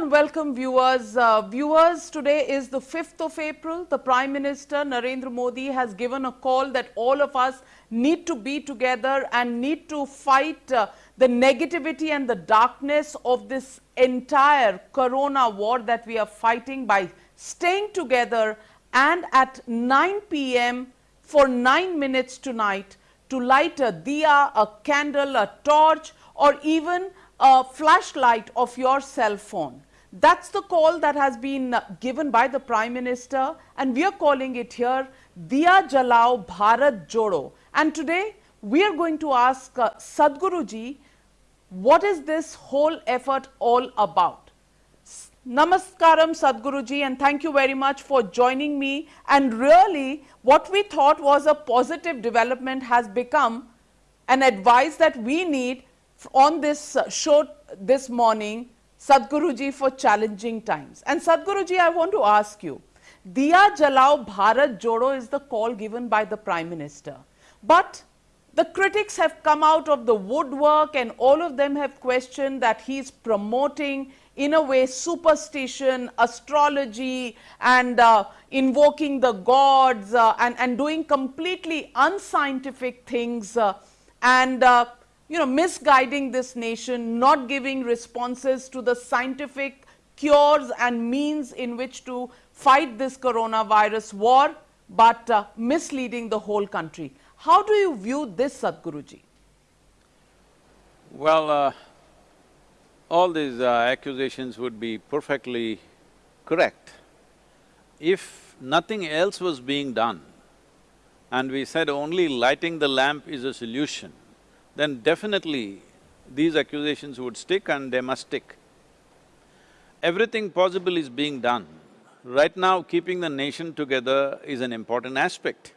and welcome viewers. Uh, viewers, today is the 5th of April. The Prime Minister Narendra Modi has given a call that all of us need to be together and need to fight uh, the negativity and the darkness of this entire corona war that we are fighting by staying together and at 9 p.m. for 9 minutes tonight to light a diya, a candle, a torch or even a flashlight of your cell phone. That's the call that has been given by the Prime Minister and we are calling it here Diya Jalao Bharat Jodo. And today we are going to ask uh, Sadhguru ji, what is this whole effort all about? Namaskaram Sadhguruji and thank you very much for joining me and really what we thought was a positive development has become an advice that we need on this uh, show this morning, Sadhguruji for challenging times. And Sadhguruji, I want to ask you, Diya Jalao Bharat Jodo is the call given by the Prime Minister. But the critics have come out of the woodwork and all of them have questioned that he is promoting in a way superstition, astrology and uh, invoking the gods uh, and, and doing completely unscientific things uh, and uh, you know, misguiding this nation, not giving responses to the scientific cures and means in which to fight this coronavirus war, but uh, misleading the whole country. How do you view this, Sadhguruji? Well, uh, all these uh, accusations would be perfectly correct if nothing else was being done and we said only lighting the lamp is a solution, then definitely these accusations would stick and they must stick. Everything possible is being done. Right now, keeping the nation together is an important aspect.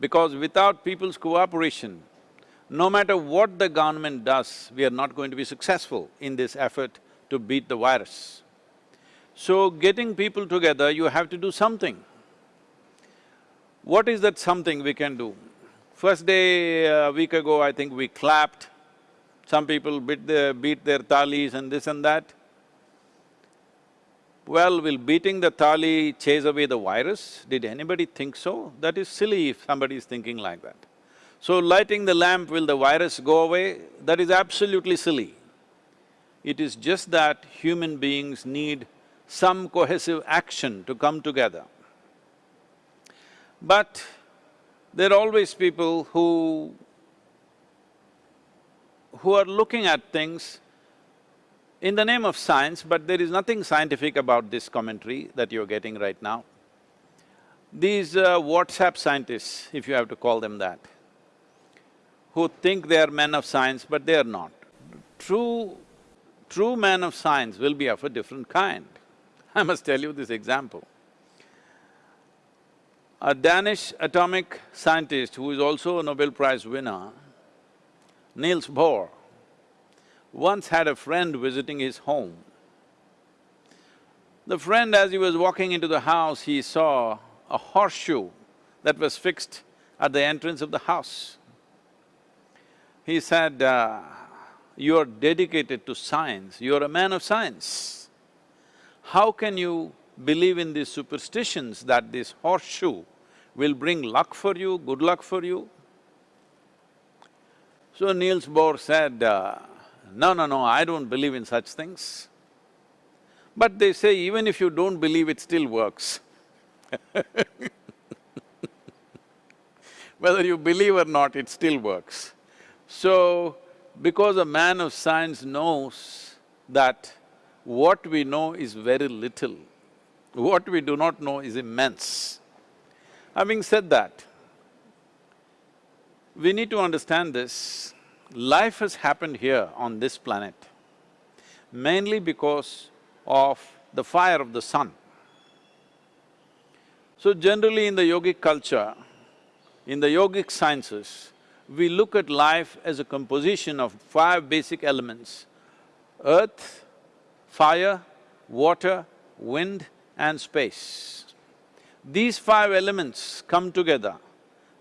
Because without people's cooperation, no matter what the government does, we are not going to be successful in this effort to beat the virus. So, getting people together, you have to do something. What is that something we can do? First day, a week ago, I think we clapped, some people beat their, beat their thalis and this and that. Well, will beating the thali chase away the virus? Did anybody think so? That is silly if somebody is thinking like that. So lighting the lamp, will the virus go away? That is absolutely silly. It is just that human beings need some cohesive action to come together. But there are always people who… who are looking at things in the name of science, but there is nothing scientific about this commentary that you're getting right now. These uh, WhatsApp scientists, if you have to call them that, who think they are men of science, but they are not. True… true man of science will be of a different kind. I must tell you this example. A Danish atomic scientist who is also a Nobel Prize winner, Niels Bohr, once had a friend visiting his home. The friend, as he was walking into the house, he saw a horseshoe that was fixed at the entrance of the house. He said, uh, you're dedicated to science, you're a man of science. How can you believe in these superstitions that this horseshoe will bring luck for you, good luck for you. So Niels Bohr said, uh, no, no, no, I don't believe in such things. But they say even if you don't believe, it still works Whether you believe or not, it still works. So, because a man of science knows that what we know is very little, what we do not know is immense. Having said that, we need to understand this, life has happened here on this planet mainly because of the fire of the sun. So generally in the yogic culture, in the yogic sciences, we look at life as a composition of five basic elements, earth, fire, water, wind and space. These five elements come together,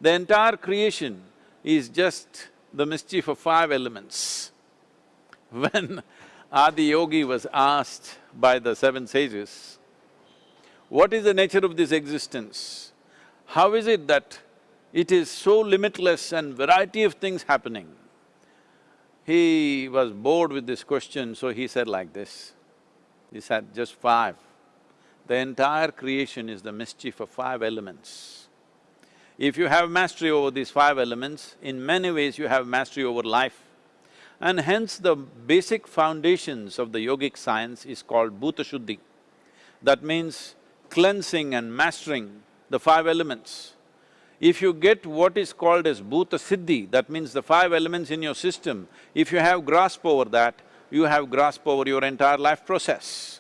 the entire creation is just the mischief of five elements. When Adi Yogi was asked by the seven sages, what is the nature of this existence? How is it that it is so limitless and variety of things happening? He was bored with this question, so he said like this. He said, just five. The entire creation is the mischief of five elements. If you have mastery over these five elements, in many ways you have mastery over life. And hence the basic foundations of the yogic science is called Bhuta Shuddhi. That means cleansing and mastering the five elements. If you get what is called as Bhuta Siddhi, that means the five elements in your system, if you have grasp over that, you have grasp over your entire life process.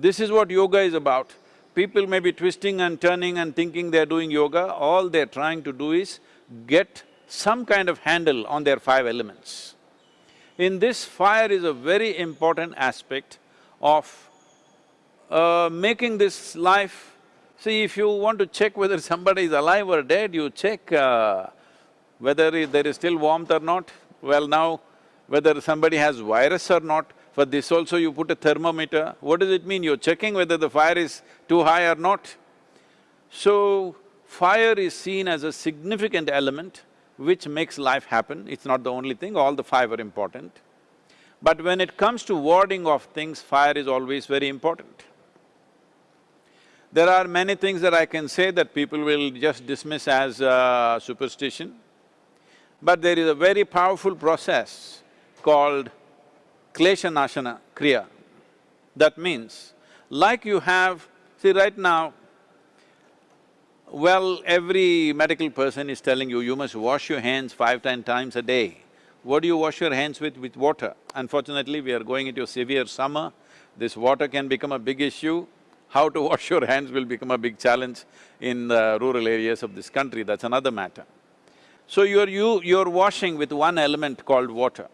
This is what yoga is about. People may be twisting and turning and thinking they're doing yoga, all they're trying to do is get some kind of handle on their five elements. In this, fire is a very important aspect of uh, making this life… See, if you want to check whether somebody is alive or dead, you check uh, whether there is still warmth or not. Well now, whether somebody has virus or not, for this also you put a thermometer. What does it mean? You're checking whether the fire is too high or not. So, fire is seen as a significant element which makes life happen. It's not the only thing, all the five are important. But when it comes to warding off things, fire is always very important. There are many things that I can say that people will just dismiss as uh, superstition, but there is a very powerful process called klesha nashana kriya. That means, like you have… See, right now, well, every medical person is telling you, you must wash your hands five, ten times a day. What do you wash your hands with? With water. Unfortunately, we are going into a severe summer, this water can become a big issue. How to wash your hands will become a big challenge in the rural areas of this country, that's another matter. So you're… you… you're washing with one element called water.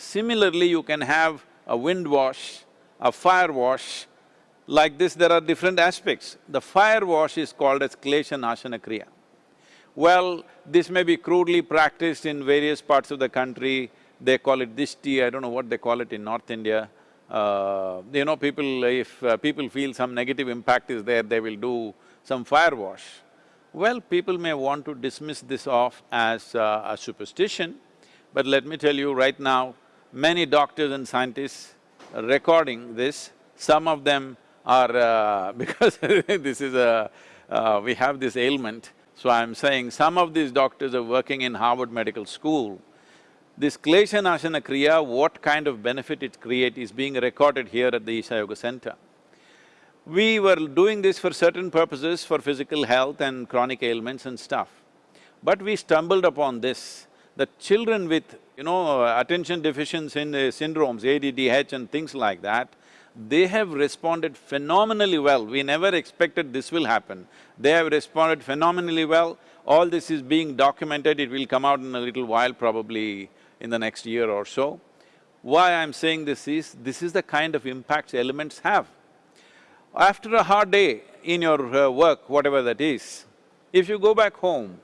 Similarly, you can have a wind wash, a fire wash, like this there are different aspects. The fire wash is called as Klesha Nashana Kriya. Well, this may be crudely practiced in various parts of the country, they call it dishti, I don't know what they call it in North India. Uh, you know, people… if uh, people feel some negative impact is there, they will do some fire wash. Well, people may want to dismiss this off as uh, a superstition, but let me tell you right now, many doctors and scientists recording this, some of them are… Uh, because this is a… Uh, we have this ailment, so I'm saying some of these doctors are working in Harvard Medical School. This Klesha Nashana Kriya, what kind of benefit it create is being recorded here at the Isha Yoga Center. We were doing this for certain purposes, for physical health and chronic ailments and stuff. But we stumbled upon this, that children with you know, attention deficiency in, uh, syndromes, ADDH and things like that, they have responded phenomenally well. We never expected this will happen. They have responded phenomenally well. All this is being documented, it will come out in a little while, probably in the next year or so. Why I'm saying this is, this is the kind of impacts elements have. After a hard day in your uh, work, whatever that is, if you go back home,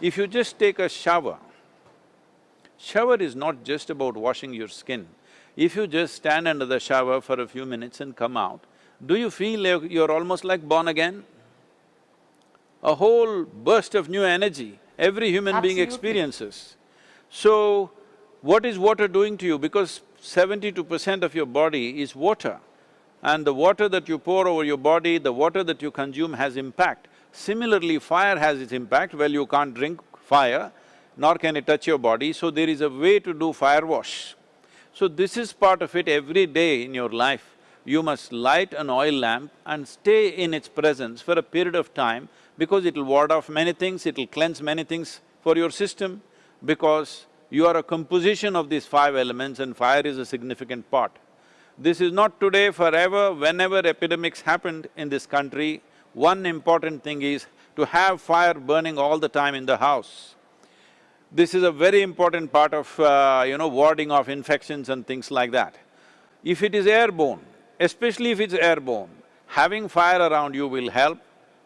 if you just take a shower, Shower is not just about washing your skin. If you just stand under the shower for a few minutes and come out, do you feel like you're almost like born again? A whole burst of new energy every human Absolutely. being experiences. So, what is water doing to you? Because seventy-two percent of your body is water and the water that you pour over your body, the water that you consume has impact. Similarly, fire has its impact, well you can't drink fire, nor can it touch your body, so there is a way to do fire wash. So this is part of it every day in your life. You must light an oil lamp and stay in its presence for a period of time because it'll ward off many things, it'll cleanse many things for your system because you are a composition of these five elements and fire is a significant part. This is not today, forever, whenever epidemics happened in this country, one important thing is to have fire burning all the time in the house. This is a very important part of, uh, you know, warding off infections and things like that. If it is airborne, especially if it's airborne, having fire around you will help.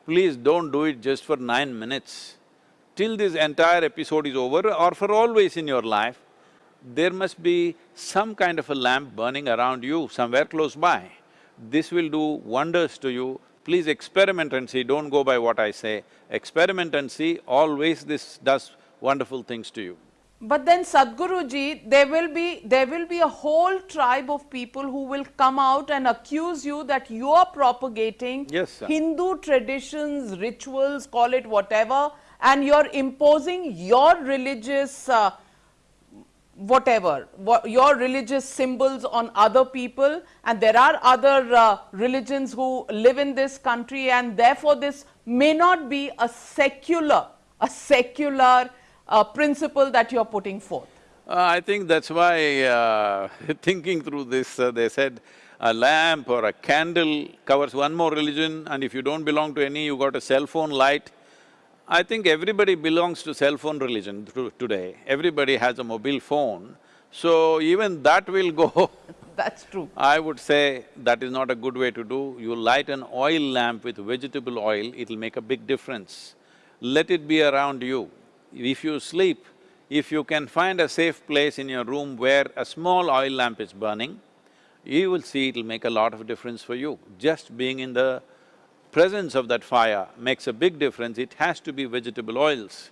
Please don't do it just for nine minutes. Till this entire episode is over or for always in your life, there must be some kind of a lamp burning around you, somewhere close by. This will do wonders to you. Please experiment and see, don't go by what I say. Experiment and see, always this does wonderful things to you. But then Sadhguruji, there will be there will be a whole tribe of people who will come out and accuse you that you are propagating Yes. Hindu traditions, rituals, call it whatever, and you're imposing your religious uh, whatever, wha- your religious symbols on other people and there are other uh, religions who live in this country and therefore this may not be a secular, a secular uh, principle that you're putting forth. Uh, I think that's why, uh, thinking through this, uh, they said a lamp or a candle covers one more religion and if you don't belong to any, you got a cell phone light. I think everybody belongs to cell phone religion today. Everybody has a mobile phone, so even that will go That's true. I would say that is not a good way to do. You light an oil lamp with vegetable oil, it'll make a big difference. Let it be around you. If you sleep, if you can find a safe place in your room where a small oil lamp is burning, you will see it'll make a lot of difference for you. Just being in the presence of that fire makes a big difference, it has to be vegetable oils.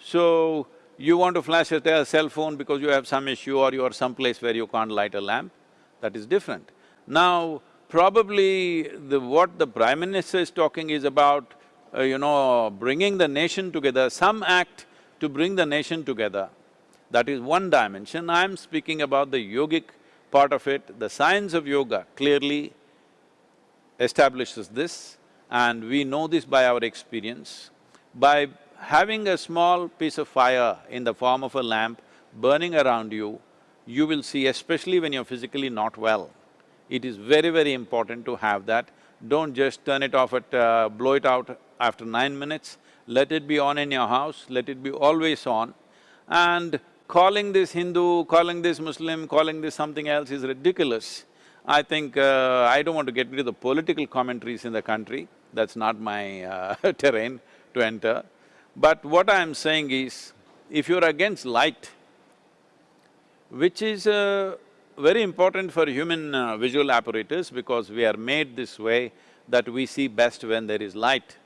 So, you want to flash a cell phone because you have some issue or you are someplace where you can't light a lamp, that is different. Now, probably the… what the Prime Minister is talking is about, uh, you know, bringing the nation together, some act to bring the nation together. That is one dimension. I'm speaking about the yogic part of it. The science of yoga clearly establishes this and we know this by our experience. By having a small piece of fire in the form of a lamp burning around you, you will see, especially when you're physically not well, it is very, very important to have that. Don't just turn it off at… Uh, blow it out after nine minutes, let it be on in your house, let it be always on. And calling this Hindu, calling this Muslim, calling this something else is ridiculous. I think… Uh, I don't want to get into the political commentaries in the country, that's not my uh, terrain to enter. But what I'm saying is, if you're against light, which is uh, very important for human uh, visual apparatus because we are made this way that we see best when there is light.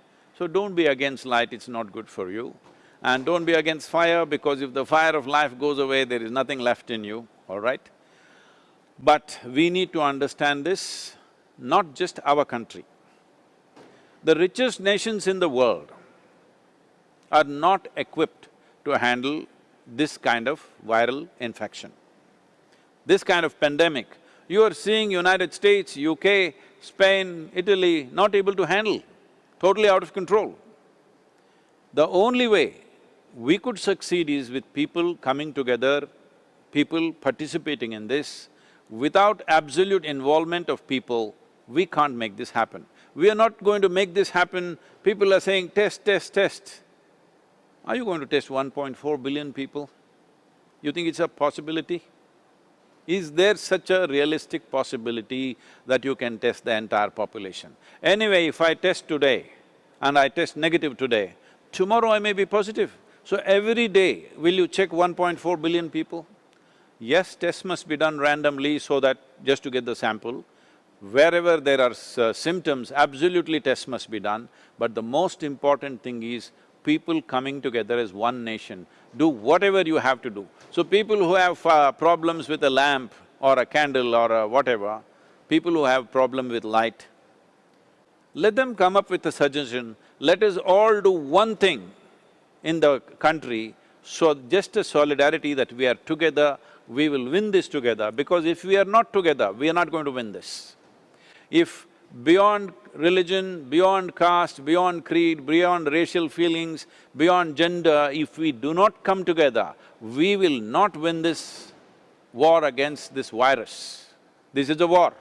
So don't be against light, it's not good for you. And don't be against fire because if the fire of life goes away, there is nothing left in you, all right? But we need to understand this, not just our country. The richest nations in the world are not equipped to handle this kind of viral infection. This kind of pandemic, you are seeing United States, UK, Spain, Italy not able to handle, totally out of control. The only way we could succeed is with people coming together, people participating in this. Without absolute involvement of people, we can't make this happen. We are not going to make this happen, people are saying test, test, test. Are you going to test 1.4 billion people? You think it's a possibility? Is there such a realistic possibility that you can test the entire population? Anyway, if I test today and I test negative today, tomorrow I may be positive. So every day, will you check 1.4 billion people? Yes, tests must be done randomly so that… just to get the sample. Wherever there are symptoms, absolutely tests must be done. But the most important thing is people coming together as one nation, do whatever you have to do. So people who have uh, problems with a lamp or a candle or a whatever, people who have problem with light, let them come up with a suggestion, let us all do one thing in the country, so just a solidarity that we are together, we will win this together, because if we are not together, we are not going to win this. If beyond religion, beyond caste, beyond creed, beyond racial feelings, beyond gender, if we do not come together, we will not win this war against this virus. This is a war.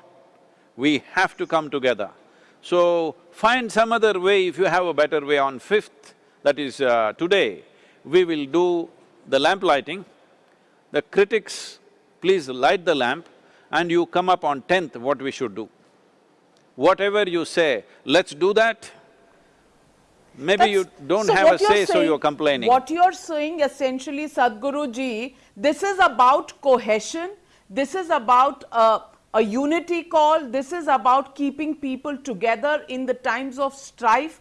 We have to come together. So, find some other way, if you have a better way on fifth, that is uh, today, we will do the lamp lighting. The critics, please light the lamp and you come up on tenth what we should do. Whatever you say, let's do that, Maybe you don't so have a say, so saying- you're complaining. What you're saying essentially, Sadhguruji, this is about cohesion, this is about a, a unity call, this is about keeping people together in the times of strife.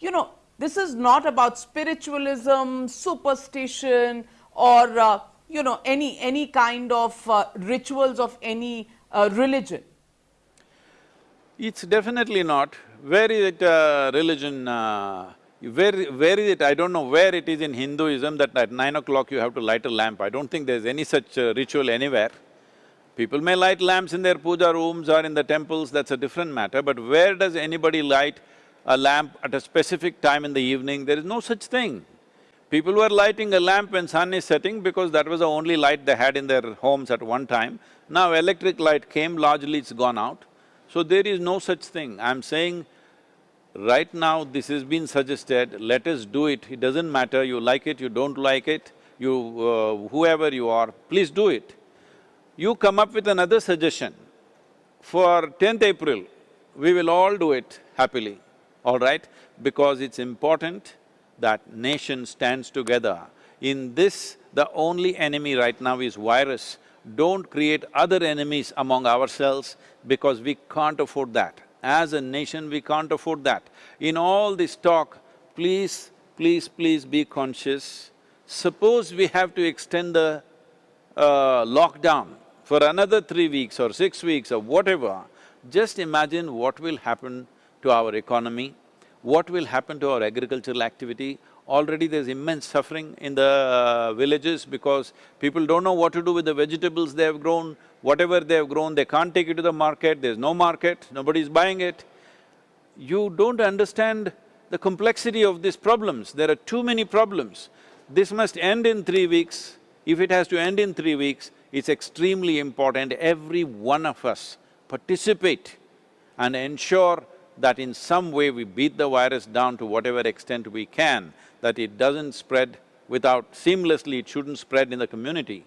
You know, this is not about spiritualism, superstition, or uh, you know any any kind of uh, rituals of any uh, religion. It's definitely not. Where is it uh, religion, uh, where, where is it, I don't know where it is in Hinduism that at nine o'clock you have to light a lamp. I don't think there's any such uh, ritual anywhere. People may light lamps in their puja rooms or in the temples, that's a different matter, but where does anybody light a lamp at a specific time in the evening? There is no such thing. People were lighting a lamp when sun is setting because that was the only light they had in their homes at one time. Now electric light came, largely it's gone out. So there is no such thing. I'm saying, right now this has been suggested, let us do it. It doesn't matter, you like it, you don't like it, you… Uh, whoever you are, please do it. You come up with another suggestion. For tenth April, we will all do it happily, all right? Because it's important that nation stands together. In this, the only enemy right now is virus. Don't create other enemies among ourselves because we can't afford that. As a nation, we can't afford that. In all this talk, please, please, please be conscious. Suppose we have to extend the uh, lockdown for another three weeks or six weeks or whatever, just imagine what will happen to our economy, what will happen to our agricultural activity. Already there's immense suffering in the uh, villages because people don't know what to do with the vegetables they have grown, whatever they have grown, they can't take it to the market, there's no market, nobody's buying it. You don't understand the complexity of these problems, there are too many problems. This must end in three weeks. If it has to end in three weeks, it's extremely important every one of us participate and ensure that in some way we beat the virus down to whatever extent we can, that it doesn't spread without… seamlessly, it shouldn't spread in the community.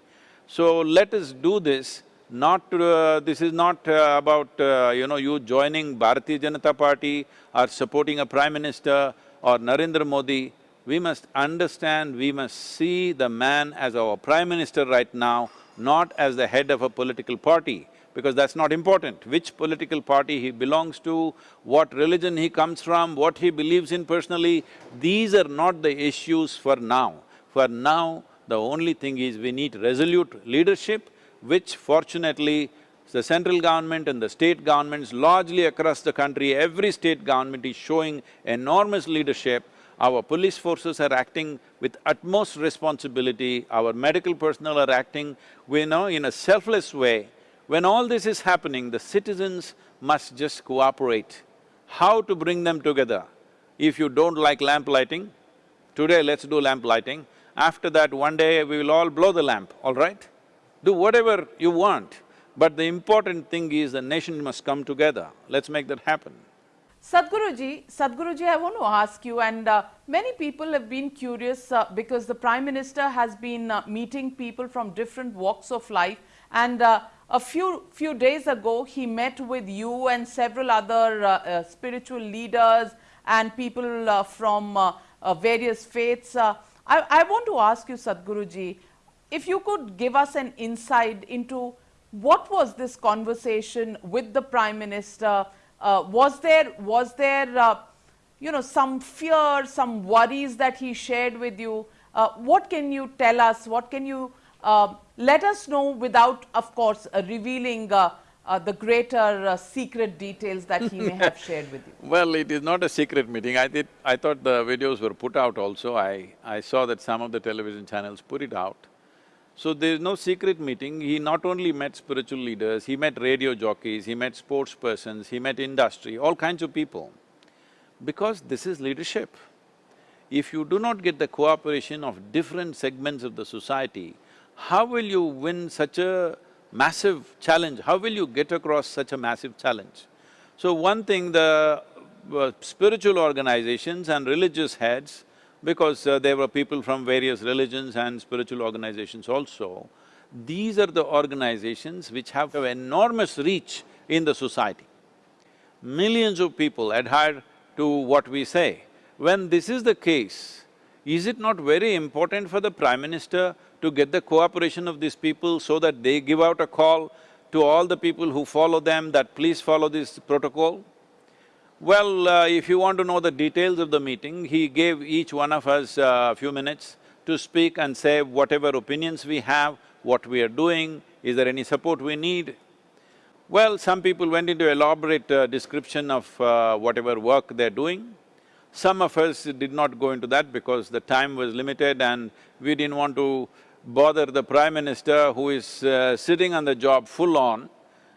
So let us do this, not… Uh, this is not uh, about, uh, you know, you joining Bharatiya Janata Party or supporting a Prime Minister or Narendra Modi. We must understand, we must see the man as our Prime Minister right now, not as the head of a political party, because that's not important. Which political party he belongs to, what religion he comes from, what he believes in personally, these are not the issues for now. For now, the only thing is we need resolute leadership, which fortunately the central government and the state governments largely across the country, every state government is showing enormous leadership. Our police forces are acting with utmost responsibility, our medical personnel are acting, we know, in a selfless way. When all this is happening, the citizens must just cooperate. How to bring them together? If you don't like lamp lighting, today let's do lamp lighting. After that, one day we will all blow the lamp, all right? Do whatever you want, but the important thing is the nation must come together. Let's make that happen. Sadhguruji, Sadhguruji, I want to ask you, and uh, many people have been curious uh, because the Prime Minister has been uh, meeting people from different walks of life, and uh, a few few days ago he met with you and several other uh, uh, spiritual leaders and people uh, from uh, uh, various faiths. Uh, I, I want to ask you, Sadhguruji, if you could give us an insight into what was this conversation with the Prime Minister? Was there, was there you know, some fear, some worries that he shared with you? What can you tell us? What can you uh, let us know without, of course, uh, revealing uh, uh, the greater uh, secret details that he may have shared with you? Well, it is not a secret meeting. I did… I thought the videos were put out also. I… I saw that some of the television channels put it out. So there is no secret meeting. He not only met spiritual leaders, he met radio jockeys, he met sports persons, he met industry, all kinds of people. Because this is leadership. If you do not get the cooperation of different segments of the society, how will you win such a massive challenge? How will you get across such a massive challenge? So one thing, the uh, spiritual organizations and religious heads because uh, there were people from various religions and spiritual organizations also. These are the organizations which have enormous reach in the society. Millions of people adhere to what we say. When this is the case, is it not very important for the Prime Minister to get the cooperation of these people so that they give out a call to all the people who follow them that please follow this protocol? Well, uh, if you want to know the details of the meeting, he gave each one of us a few minutes to speak and say whatever opinions we have, what we are doing, is there any support we need. Well, some people went into elaborate uh, description of uh, whatever work they're doing. Some of us did not go into that because the time was limited and we didn't want to bother the Prime Minister who is uh, sitting on the job full on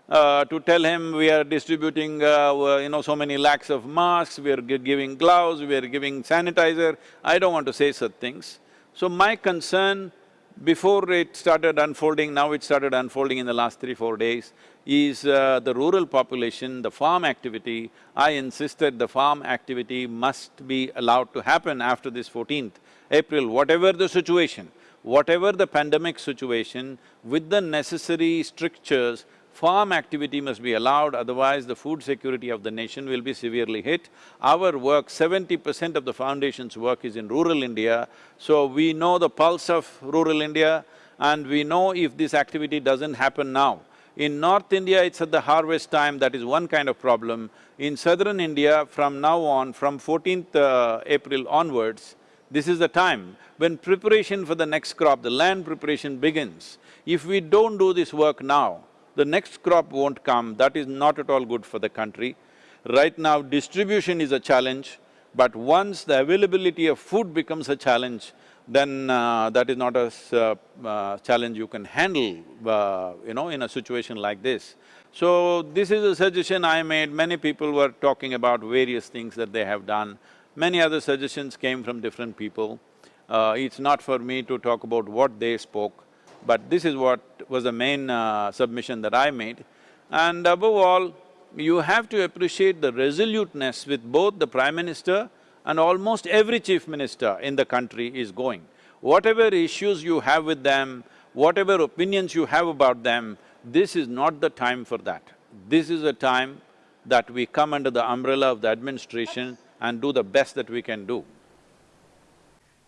uh, to tell him we are distributing, uh, you know, so many lakhs of masks, we are giving gloves, we are giving sanitizer. I don't want to say such things. So my concern before it started unfolding, now it started unfolding in the last three, four days, is uh, the rural population, the farm activity. I insisted the farm activity must be allowed to happen after this fourteenth April, whatever the situation, whatever the pandemic situation, with the necessary strictures, farm activity must be allowed, otherwise the food security of the nation will be severely hit. Our work, seventy percent of the foundation's work is in rural India, so we know the pulse of rural India and we know if this activity doesn't happen now. In North India, it's at the harvest time, that is one kind of problem. In southern India, from now on, from fourteenth uh, April onwards, this is the time when preparation for the next crop, the land preparation begins. If we don't do this work now, the next crop won't come, that is not at all good for the country. Right now, distribution is a challenge, but once the availability of food becomes a challenge, then uh, that is not a uh, uh, challenge you can handle, uh, you know, in a situation like this. So, this is a suggestion I made, many people were talking about various things that they have done. Many other suggestions came from different people. Uh, it's not for me to talk about what they spoke. But this is what was the main uh, submission that I made. And above all, you have to appreciate the resoluteness with both the Prime Minister and almost every Chief Minister in the country is going. Whatever issues you have with them, whatever opinions you have about them, this is not the time for that. This is a time that we come under the umbrella of the administration and do the best that we can do.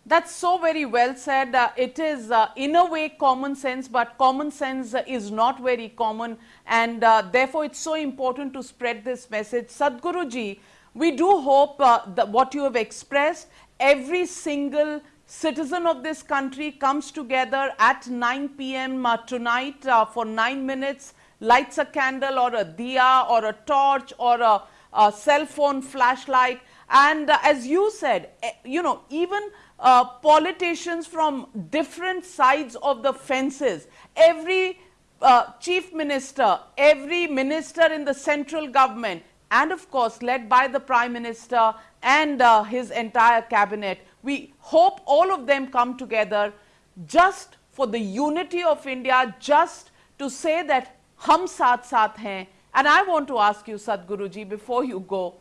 That's so very well said. Uh, it is uh, in a way common sense, but common sense uh, is not very common and uh, therefore it's so important to spread this message. Sadhguruji, we do hope uh, that what you have expressed, every single citizen of this country comes together at 9 p.m. Uh, tonight for nine minutes, lights a candle or a diya or a torch or a, a cell phone flashlight and as you said, eh, you know, even uh, politicians from different sides of the fences. Every uh, chief minister, every minister in the central government and of course led by the prime minister and uh, his entire cabinet. We hope all of them come together just for the unity of India, just to say that hum saath saath hain. And I want to ask you Sadhguruji before you go,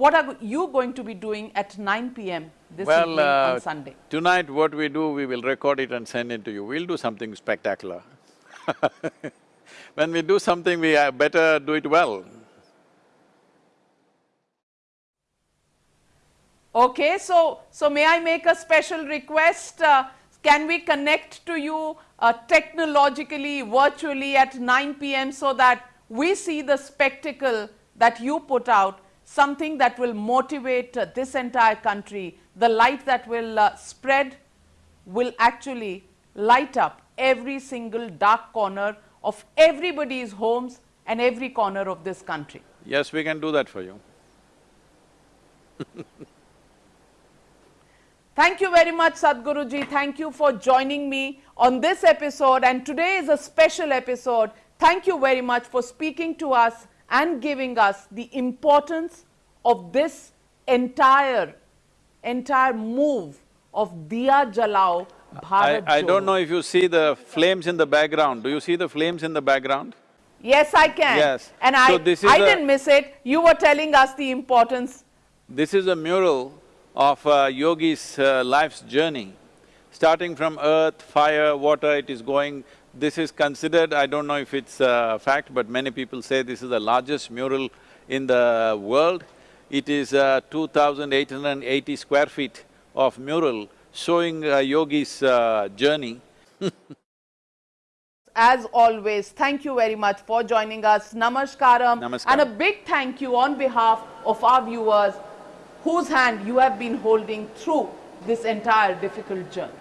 what are you going to be doing at 9 p.m. this well, evening uh, on Sunday? Tonight what we do, we will record it and send it to you. We'll do something spectacular When we do something, we better do it well. Okay, so, so may I make a special request? Uh, can we connect to you uh, technologically, virtually at 9 p.m. so that we see the spectacle that you put out something that will motivate uh, this entire country, the light that will uh, spread will actually light up every single dark corner of everybody's homes and every corner of this country. Yes, we can do that for you. Thank you very much Sadhguruji. Thank you for joining me on this episode and today is a special episode. Thank you very much for speaking to us and giving us the importance of this entire, entire move of Diya Jalao Bharat I, I don't know if you see the flames in the background. Do you see the flames in the background? Yes, I can. Yes. And so I, this is I a, didn't miss it. You were telling us the importance. This is a mural of uh, yogi's uh, life's journey. Starting from earth, fire, water, it is going this is considered, I don't know if it's a fact, but many people say this is the largest mural in the world. It is uh, 2,880 square feet of mural showing uh, Yogi's uh, journey. As always, thank you very much for joining us. Namaskaram. Namaskaram. And a big thank you on behalf of our viewers whose hand you have been holding through this entire difficult journey.